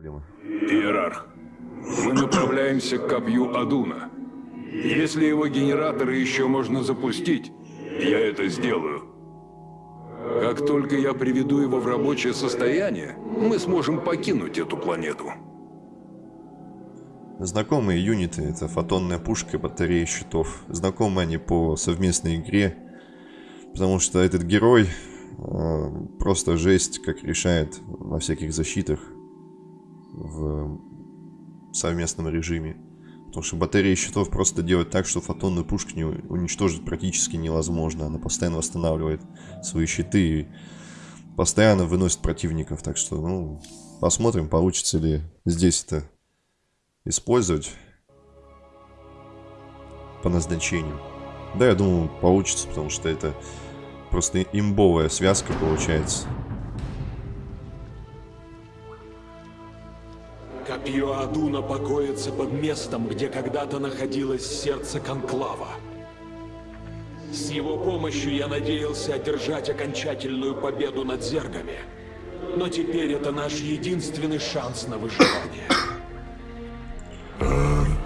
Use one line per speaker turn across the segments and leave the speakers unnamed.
проблемы.
Иерарх, мы направляемся к копью Адуна. Если его генераторы еще можно запустить, я это сделаю. Как только я приведу его в рабочее состояние, мы сможем покинуть эту планету.
Знакомые юниты — это фотонная пушка батарея щитов. Знакомы они по совместной игре, потому что этот герой э, просто жесть, как решает во всяких защитах в совместном режиме. Потому что батарея щитов просто делает так, что фотонную пушку не уничтожить практически невозможно. Она постоянно восстанавливает свои щиты и постоянно выносит противников. Так что, ну, посмотрим, получится ли здесь это использовать по назначению. Да, я думаю, получится, потому что это просто имбовая связка получается.
Копье Адуна покоится под местом, где когда-то находилось сердце Конклава. С его помощью я надеялся одержать окончательную победу над зергами. Но теперь это наш единственный шанс на выживание.
Артанис,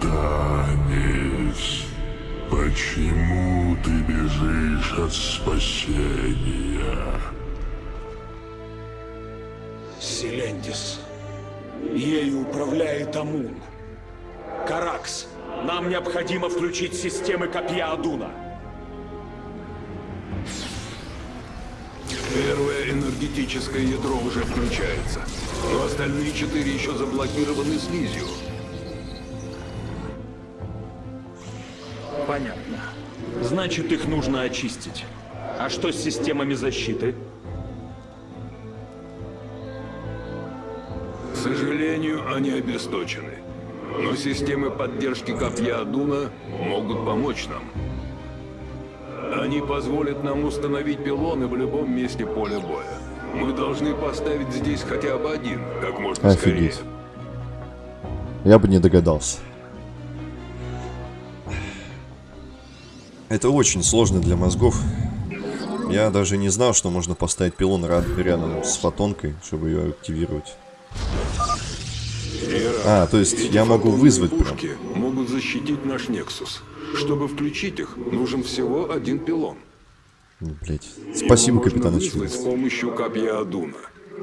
почему ты бежишь от спасения?
Селендис. Ею управляет Амун. Каракс, нам необходимо включить системы копья Адуна.
Первое энергетическое ядро уже включается, но остальные четыре еще заблокированы слизью.
Понятно. Значит, их нужно очистить. А что с системами защиты?
Они обесточены. Но системы поддержки копья Адуна могут помочь нам. Они позволят нам установить пилоны в любом месте поля боя. Мы должны поставить здесь хотя бы один, как можно
Офигеть.
скорее.
Я бы не догадался. Это очень сложно для мозгов. Я даже не знал, что можно поставить пилон рядом с фотонкой, чтобы ее активировать. А, то есть
эти
я могу вызвать прям.
пушки могут защитить наш Нексус. Чтобы включить их, нужен всего один пилон.
Ну, блядь. Спасибо, капитан
вызвать с
Очевидец.
помощью копья Адуна.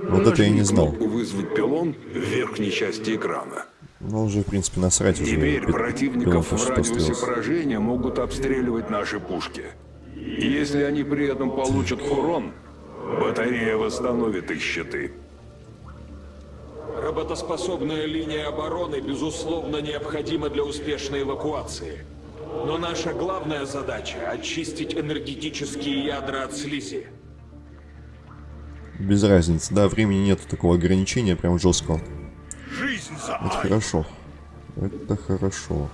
Вот это я не знал.
«Вызвать пилон» в верхней части экрана.
Ну, уже, в принципе, насрать уже.
Теперь
пи- пилон
противников в радиусе поражения могут обстреливать наши пушки. Если они при этом получат урон, батарея восстановит их щиты.
Работоспособная линия обороны, безусловно, необходима для успешной эвакуации. Но наша главная задача — очистить энергетические ядра от слизи.
Без разницы. Да, времени нету такого ограничения, прям жесткого.
Жизнь за
Это хорошо. Это хорошо.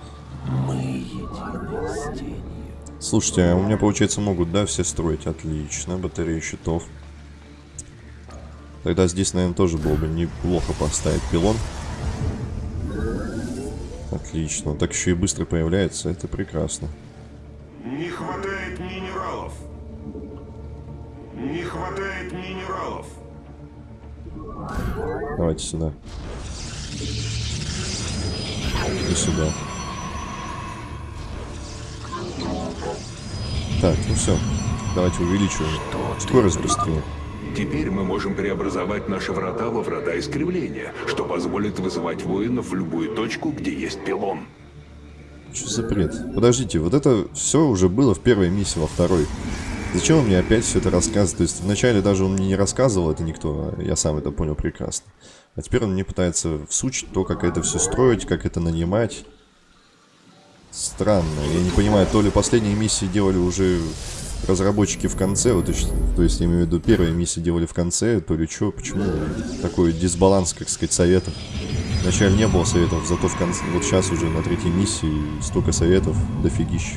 Слушайте, а у меня, получается, могут, да, все строить? Отлично. Батарея щитов. Тогда здесь, наверное, тоже было бы неплохо поставить пилон. Отлично. Так еще и быстро появляется. Это прекрасно.
Не хватает минералов. Не хватает минералов.
Давайте сюда. И сюда. Так, ну все. Давайте увеличиваем. Скорость быстрее.
Теперь мы можем преобразовать наши врата во врата искривления, что позволит вызывать воинов в любую точку, где есть пилон.
Что за бред? Подождите, вот это все уже было в первой миссии, во второй. Зачем он мне опять все это рассказывает? То есть вначале даже он мне не рассказывал это никто, а я сам это понял прекрасно. А теперь он мне пытается всучить то, как это все строить, как это нанимать. Странно. Я не понимаю, то ли последние миссии делали уже разработчики в конце, вот, то есть, я имею в виду первые миссии делали в конце, то ли что, почему такой дисбаланс, как сказать, советов. Вначале не было советов, зато в конце, вот сейчас уже на третьей миссии столько советов, дофигища.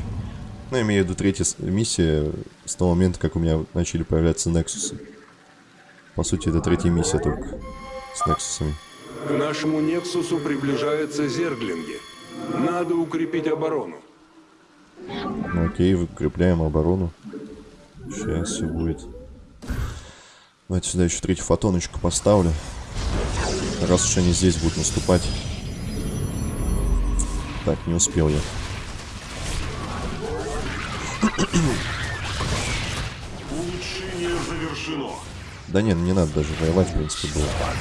Ну, я имею в виду третья миссия с того момента, как у меня начали появляться Нексусы. По сути, это третья миссия только с Нексусами.
К нашему Нексусу приближаются зерглинги. Надо укрепить оборону.
Ну окей, укрепляем оборону. Сейчас все будет. Давайте сюда еще третью фотоночку поставлю. Раз уж они здесь будут наступать. Так, не успел я.
Улучшение завершено.
Да не, не надо даже воевать, в принципе, было. Так,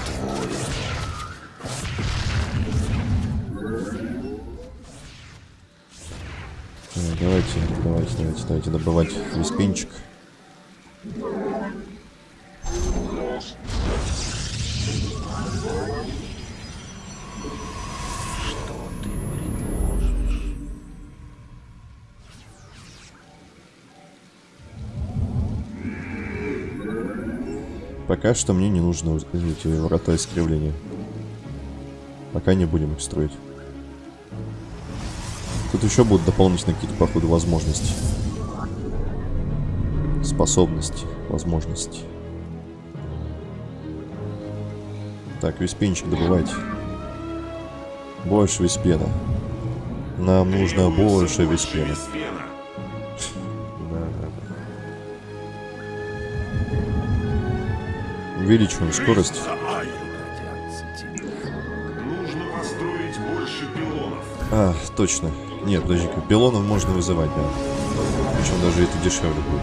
Давайте, давайте, давайте, давайте добывать виспинчик. Пока что мне не нужно эти врата искривления. Пока не будем их строить. Тут еще будут дополнительные какие-то, походу, возможности. Способности, возможности. Так, виспенчик добывайте. Больше виспена. Нам нужно больше виспена. Увеличиваем скорость. А, точно. Нет, подожди-ка, пилонов можно вызывать, да. Причем даже это дешевле будет.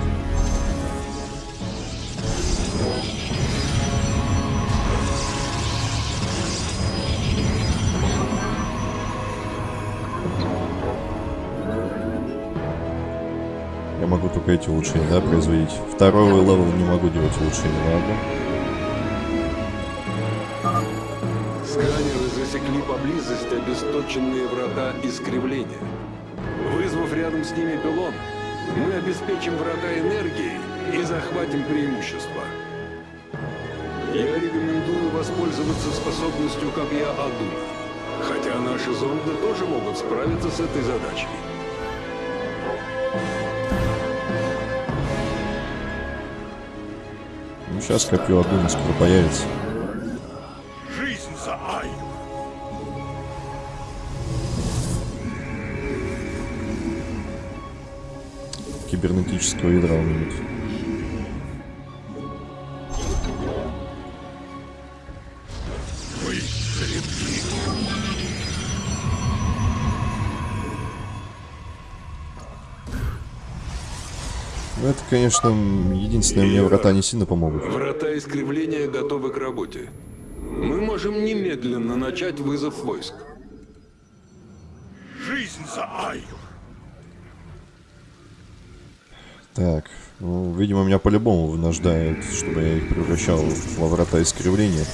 Я могу только эти улучшения, да, производить. Второй level не могу делать улучшения, ладно.
Поблизости обесточенные врата искривления. Вызвав рядом с ними пилон, мы обеспечим врата энергией и захватим преимущество. Я рекомендую воспользоваться способностью копья Адуна. Хотя наши зонды тоже могут справиться с этой задачей.
Ну, сейчас копье Адуна скоро появится. Кибернетического ядра у меня нет.
Мы крепки.
Ну, это, конечно, единственное, мне врата не сильно помогут.
Врата искривления готовы к работе. Мы можем немедленно начать вызов войск.
Жизнь за Аю.
Так, ну, видимо, меня по-любому вынуждают, чтобы я их превращал во врата искривления.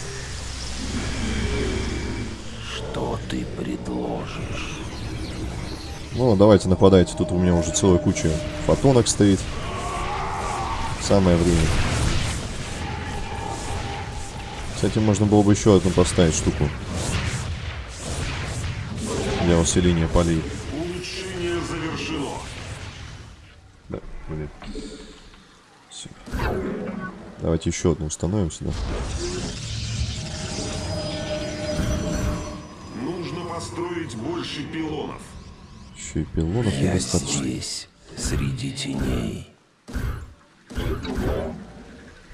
Что ты предложишь?
Ну, давайте нападайте, тут у меня уже целая куча фотонок стоит. Самое время. Кстати, можно было бы еще одну поставить штуку. Для усиления полей. Блин. Всё. Давайте еще одну установим сюда.
Нужно построить больше пилонов.
Еще и пилонов
Я
недостаточно.
здесь, среди теней.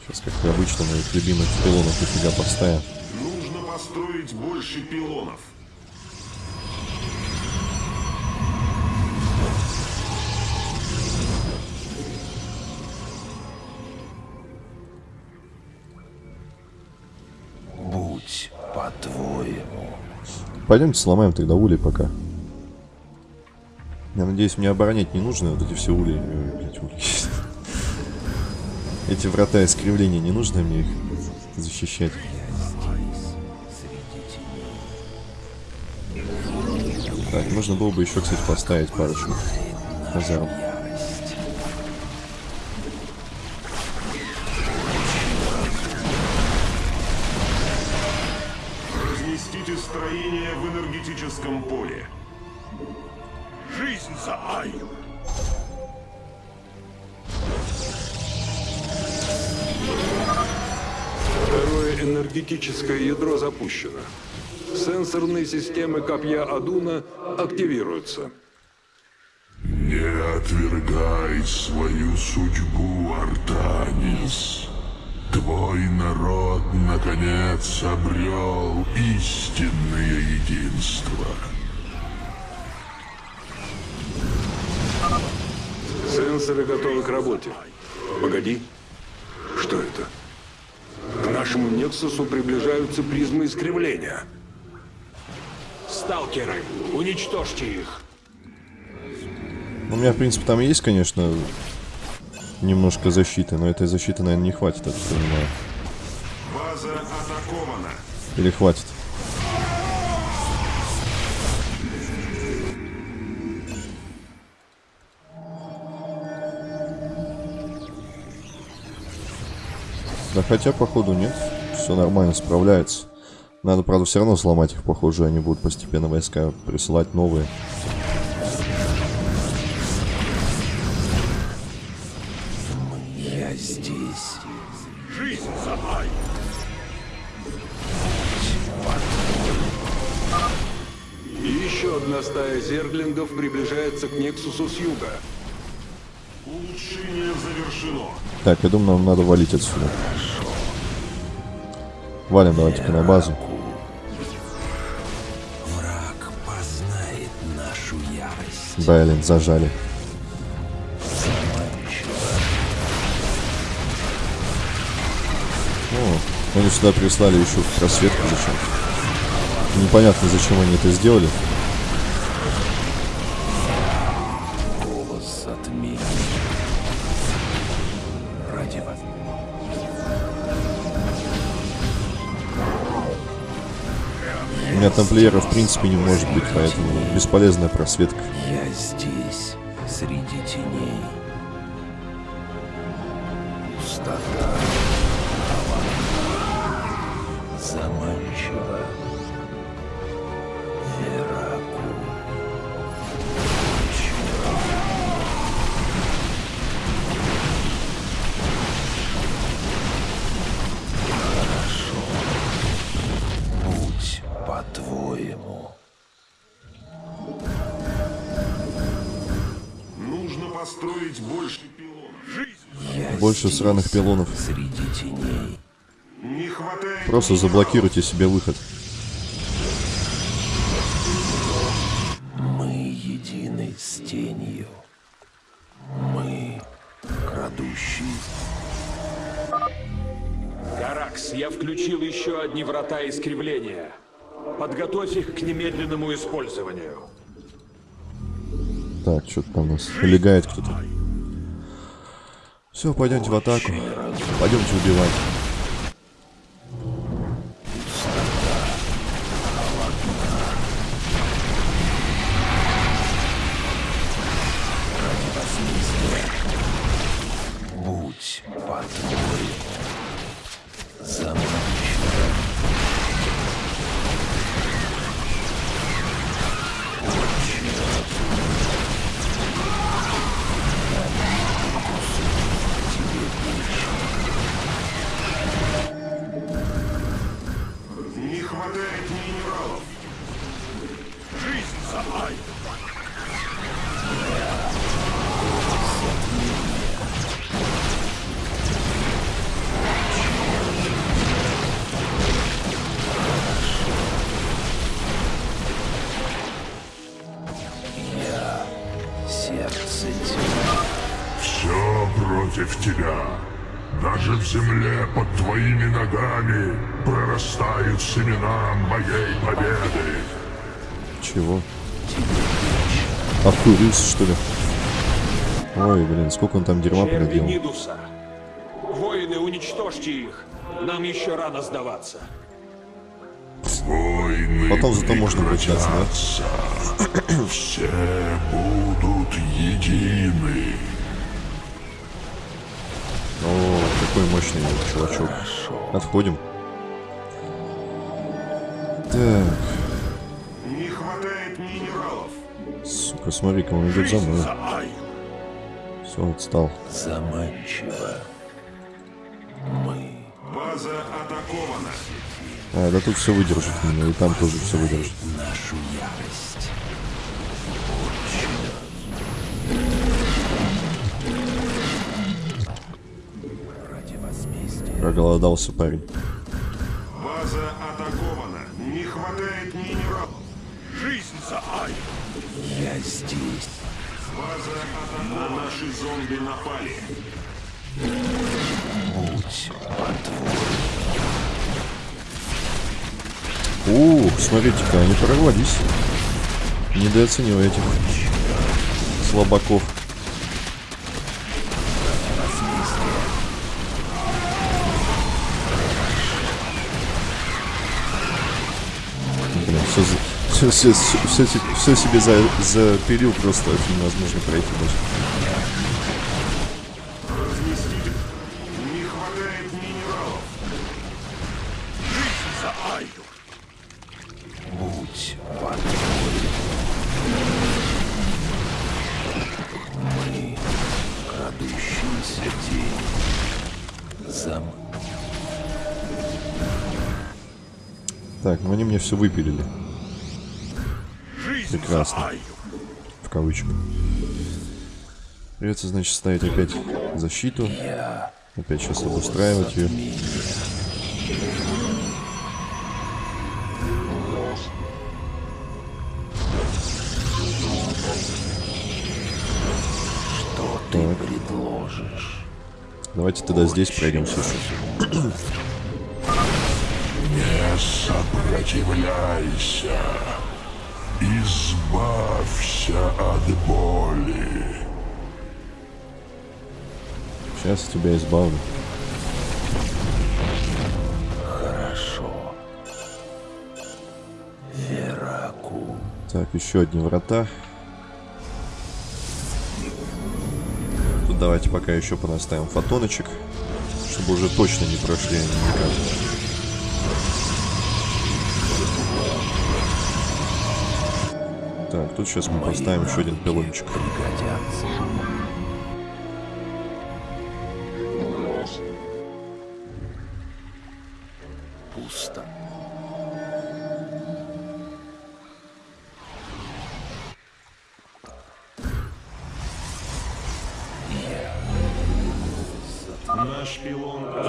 Сейчас, как и обычно, моих любимых пилонов нифига поставим.
Нужно построить больше пилонов.
По-твоему.
Пойдемте сломаем тогда улей пока. Я надеюсь, мне оборонять не нужно вот эти все ули. э, блядь. Эти врата искривления не нужно мне их защищать. Так, нужно было бы еще, кстати, поставить парочку казарм.
Копья Адуна активируются.
Не отвергай свою судьбу, Артанис.
Твой народ, наконец, обрел истинное единство.
Сенсоры готовы к работе. Погоди. Что это? К нашему Нексусу приближаются призмы искривления.
Сталкеры, уничтожьте их.
У меня, в принципе, там есть, конечно, немножко защиты, но этой защиты, наверное, не хватит, я так понимаю.
База атакована.
Или хватит? Да хотя, походу, нет. Все нормально, справляется. Надо, правда, все равно сломать их, похоже, они будут постепенно войска присылать новые.
Я здесь.
Жизнь за Ай.
И еще одна стая зерглингов приближается к Нексусу с юга.
Улучшение завершено.
Так, я думаю, нам надо валить отсюда. Валим давайте-ка на базу. Блин, зажали. О, они сюда прислали еще просветку зачем. Непонятно, зачем они это сделали. У меня тамплиера в принципе не может быть, поэтому бесполезная просветка.
По-твоему.
Нужно построить больше пилонов.
Я
Больше
здесь,
сраных пилонов.
Среди теней.
Не хватает...
Просто заблокируйте себе выход.
Мы едины с тенью. Мы крадущие.
Каракс, я включил еще одни врата искривления. Подготовь их к немедленному использованию.
Так, что-то там у нас легает кто-то. Все, пойдемте в атаку. Пойдемте убивать.
Тебя. Даже в земле под твоими ногами прорастают семена моей победы.
Чего? Обкурился, что ли? Ой, блин, сколько он там дерьма проделал.
Нидуса. Воины, уничтожьте их. Нам еще рано сдаваться.
Войны
Потом зато можно вручаться, да?
Все будут едины.
О, какой мощный чувачок. Отходим. Так,
Не хватает минералов.
сука, смотри-ка, он идет за мной. Все, отстал.
Заманчиво. Мы
База атакована.
А, да тут все выдержит меня, и там тоже все выдержит.
нашу ярость.
Проголодался парень.
База атакована. Не хватает минералов.
Жизнь за Ай!
Я здесь.
База атакована. На наши зомби напали.
Будь по-твоему.
Ух, смотрите-ка, они прорвались. Недооценил этих слабаков. Все, все, все, все себе за, запилил, просто невозможно пройти даже.
Разместитель. Не хватает минералов.
Жизнь за Ай!
Будь по-твоему. Мы крадущийся день. Зам...
Так, ну они мне все выпилили, Прекрасно. в кавычках. Придется, значит, ставить опять защиту. Опять сейчас обустраивать ее.
Что ты предложишь?
Давайте тогда здесь пройдемся еще.
Не сопротивляйся. Избавься от боли.
Сейчас тебя избавлю.
Хорошо. Вераку.
Так, еще одни врата. Тут давайте пока еще понаставим фотоночек, чтобы уже точно не прошли они никак. Так, тут сейчас мы поставим еще один пилончик.
Пригодятся. Пусто.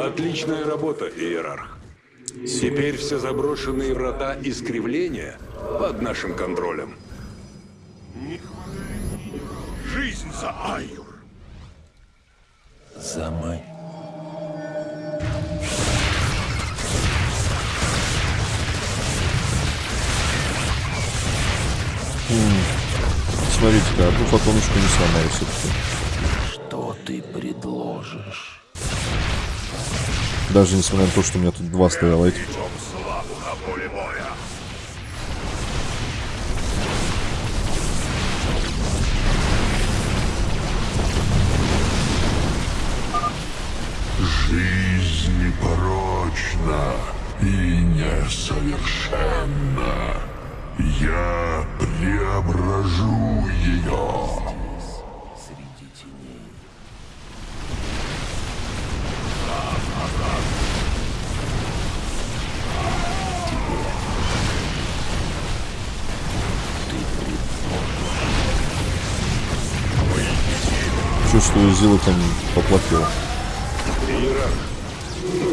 Отличная работа, Иерарх. Теперь все заброшенные врата искривления под нашим контролем.
За Айюр.
Замай.
Смотрите-ка, одну фотоночку не сломаю все-таки.
Что ты предложишь?
Даже несмотря на то, что у меня тут два стояло этих.
Жизнь порочна и несовершенна. Я преображу ее.
Чувствую, Зила там поплатила.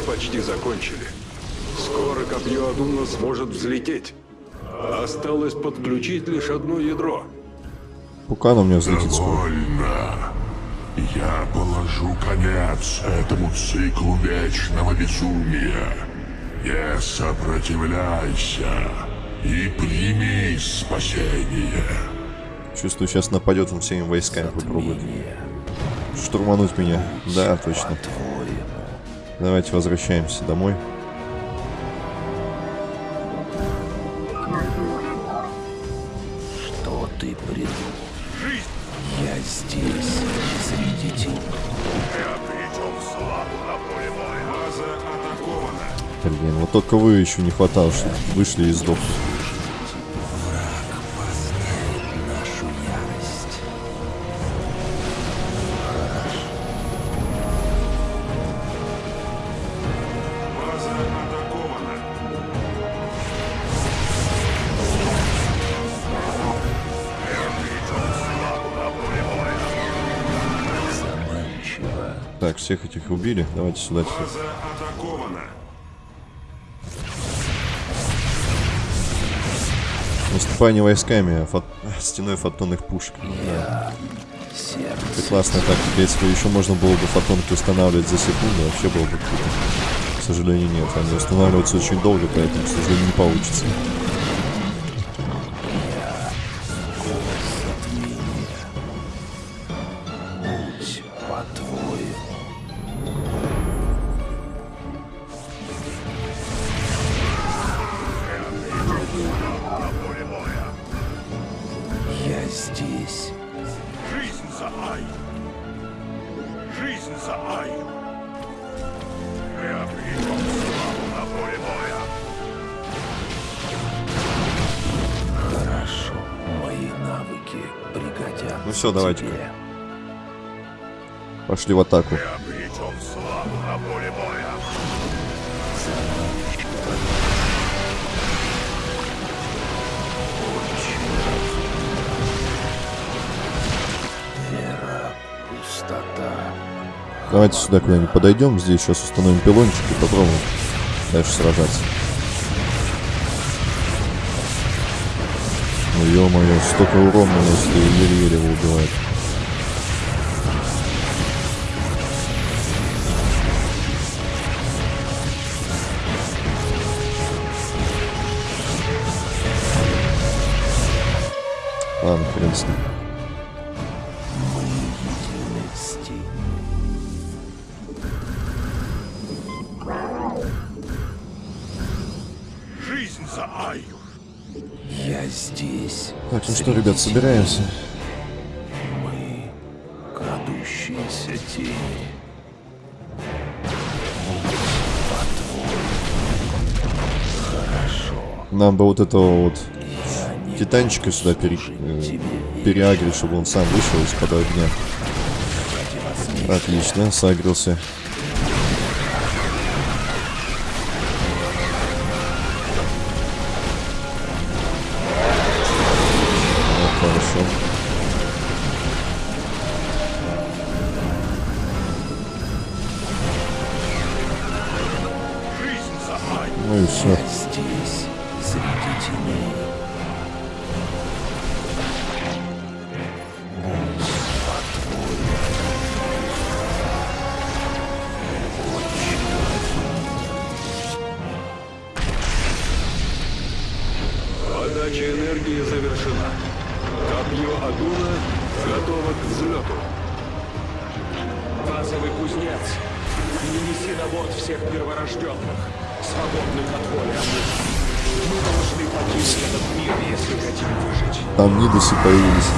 Почти закончили. Скоро копье Адуна сможет взлететь. Осталось подключить лишь одно ядро.
Пока оно у меня взлетит скоро.
Довольно. Я положу конец этому циклу вечного безумия. Не сопротивляйся и прими спасение.
Чувствую, сейчас нападет он всеми войсками попробует. Штурмануть меня. Да, точно. Давайте возвращаемся домой.
Что ты предложишь? Я здесь, среди
атакована.
Блин, вот только вы еще не хватало, чтобы вышли и сдохли. Так, всех этих убили. Давайте сюда.
База атакована.
Войсками фот... стеной фотонных пушек. Да. Это классная тактика. Если бы еще можно было бы фотонки устанавливать за секунду, вообще было бы круто. К сожалению, нет. Они устанавливаются очень долго, поэтому, к сожалению, не получится. Всё, давайте.
тебе.
Пошли в атаку. Давайте сюда куда-нибудь подойдем. Здесь сейчас установим пилончик и попробуем дальше сражаться. Ну ё-моё, столько урона наносит еле-еле убивает. Ладно, хрен с ребят, собираемся.
Мы крадущиеся тени.
Нам бы вот этого вот титанчика сюда пере, э, переагрить, чтобы он сам вышел из-под огня. Отлично, сагрился.
Базовый кузнец. Не неси на борт всех перворожденных, свободных от воли. Мы должны покинуть этот мир, если хотим выжить.
Там Нидусы появились.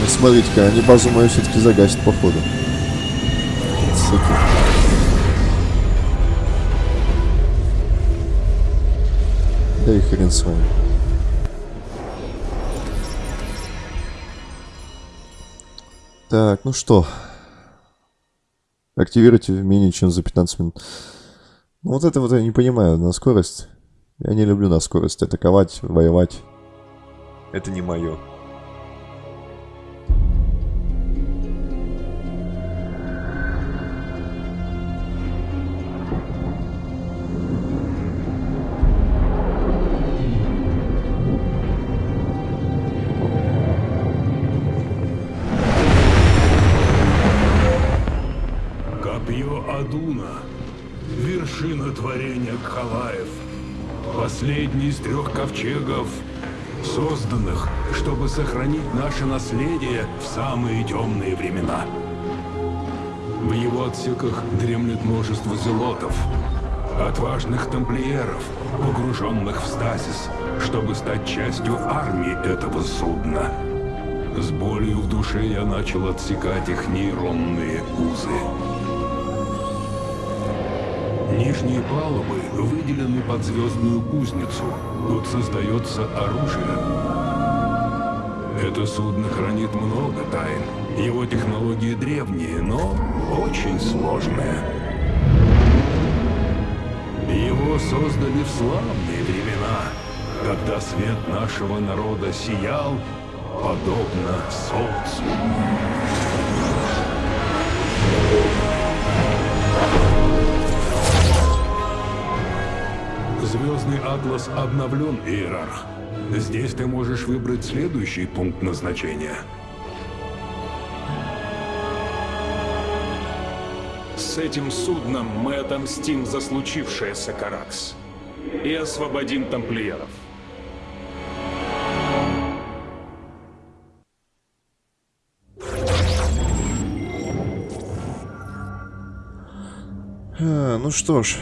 Ну, смотрите-ка, они базу мою все-таки загасят, походу. Суки. Да и хрен с вами. Так, ну что. Активируйте менее чем за 15 минут. Ну вот это вот я не понимаю, на скорость. Я не люблю на скорость атаковать, воевать. Это не мое.
Из трех ковчегов, созданных, чтобы сохранить наше наследие в самые темные времена. В его отсеках дремлет множество зелотов, отважных тамплиеров, погруженных в стазис, чтобы стать частью армии этого судна. С болью в душе я начал отсекать их нейронные узы. Нижние палубы выделены под звездную кузницу. Тут создается оружие. Это судно хранит много тайн. Его технологии древние, но очень сложные. Его создали в славные времена. когда свет нашего народа сиял, подобно солнцу. Звездный атлас обновлен, Иерарх. Здесь ты можешь выбрать следующий пункт назначения.
С этим судном мы отомстим за случившееся, Каракс. И освободим тамплиеров.
А, ну что ж,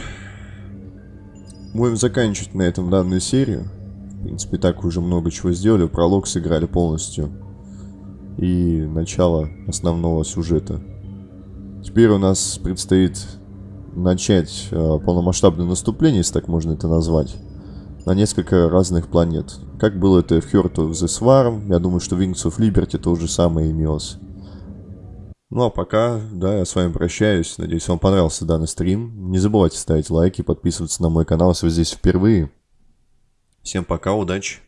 будем заканчивать на этом данную серию. В принципе, так уже много чего сделали. Пролог сыграли полностью. И начало основного сюжета. Теперь у нас предстоит начать э, полномасштабное наступление, если так можно это назвать, на несколько разных планет. Как было это в Heart of the Swarm, я думаю, что в Wings of Liberty то же самое имелось. Ну а пока, да, я с вами прощаюсь. Надеюсь, вам понравился данный стрим. Не забывайте ставить лайки, подписываться на мой канал, если вы здесь впервые. Всем пока, удачи!